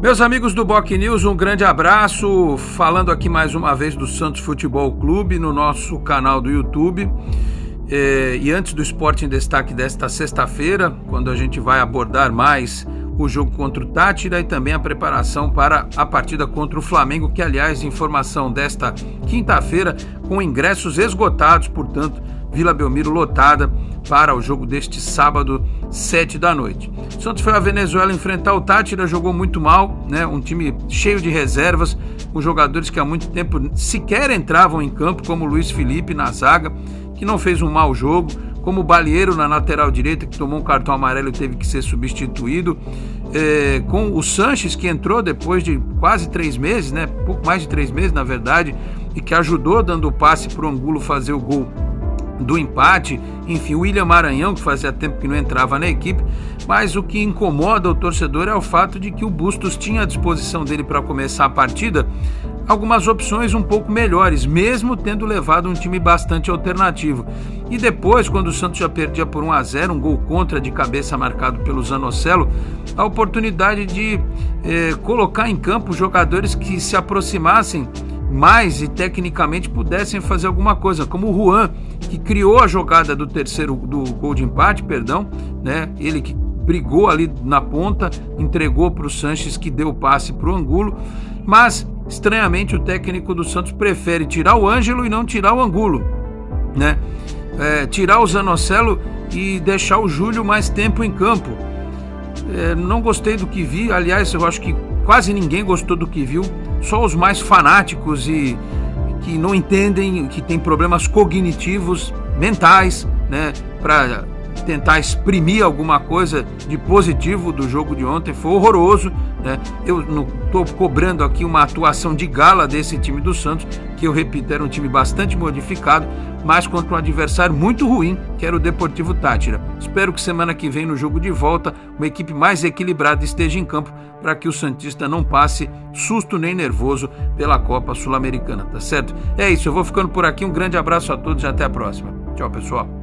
Meus amigos do Boc News, um grande abraço. Falando aqui mais uma vez do Santos Futebol Clube no nosso canal do YouTube. É, e antes do Esporte em Destaque desta sexta-feira, quando a gente vai abordar mais o jogo contra o Tátira e também a preparação para a partida contra o Flamengo, que aliás, informação desta quinta-feira, com ingressos esgotados, portanto, Vila Belmiro lotada para o jogo deste sábado, 7 da noite. O Santos foi à Venezuela enfrentar o Tátira, jogou muito mal, né? Um time cheio de reservas, com jogadores que há muito tempo sequer entravam em campo, como Luiz Felipe na zaga, que não fez um mau jogo, como o Balieiro na lateral direita, que tomou um cartão amarelo e teve que ser substituído, é, com o Sanches, que entrou depois de quase três meses, né? Pouco mais de três meses, na verdade, e que ajudou dando o passe para o Angulo fazer o gol do empate, enfim, o William Maranhão, que fazia tempo que não entrava na equipe, mas o que incomoda o torcedor é o fato de que o Bustos tinha à disposição dele para começar a partida algumas opções um pouco melhores, mesmo tendo levado um time bastante alternativo. E depois, quando o Santos já perdia por 1 a 0 um gol contra de cabeça marcado pelo Zanocelo, a oportunidade de eh, colocar em campo jogadores que se aproximassem mais e tecnicamente pudessem fazer alguma coisa, como o Juan, que criou a jogada do terceiro do gol de empate, perdão, né? Ele que brigou ali na ponta, entregou para o Sanches que deu o passe para o Angulo, mas estranhamente o técnico do Santos prefere tirar o Ângelo e não tirar o Angulo, né? É, tirar o Zanocelo e deixar o Júlio mais tempo em campo. É, não gostei do que vi, aliás, eu acho que quase ninguém gostou do que viu, só os mais fanáticos e que não entendem, que têm problemas cognitivos, mentais, né, para tentar exprimir alguma coisa de positivo do jogo de ontem. Foi horroroso. Né? Eu não estou cobrando aqui uma atuação de gala desse time do Santos, que eu repito, era um time bastante modificado, mas contra um adversário muito ruim, que era o Deportivo Tátira. Espero que semana que vem, no jogo de volta, uma equipe mais equilibrada esteja em campo para que o Santista não passe susto nem nervoso pela Copa Sul-Americana, tá certo? É isso, eu vou ficando por aqui. Um grande abraço a todos e até a próxima. Tchau, pessoal.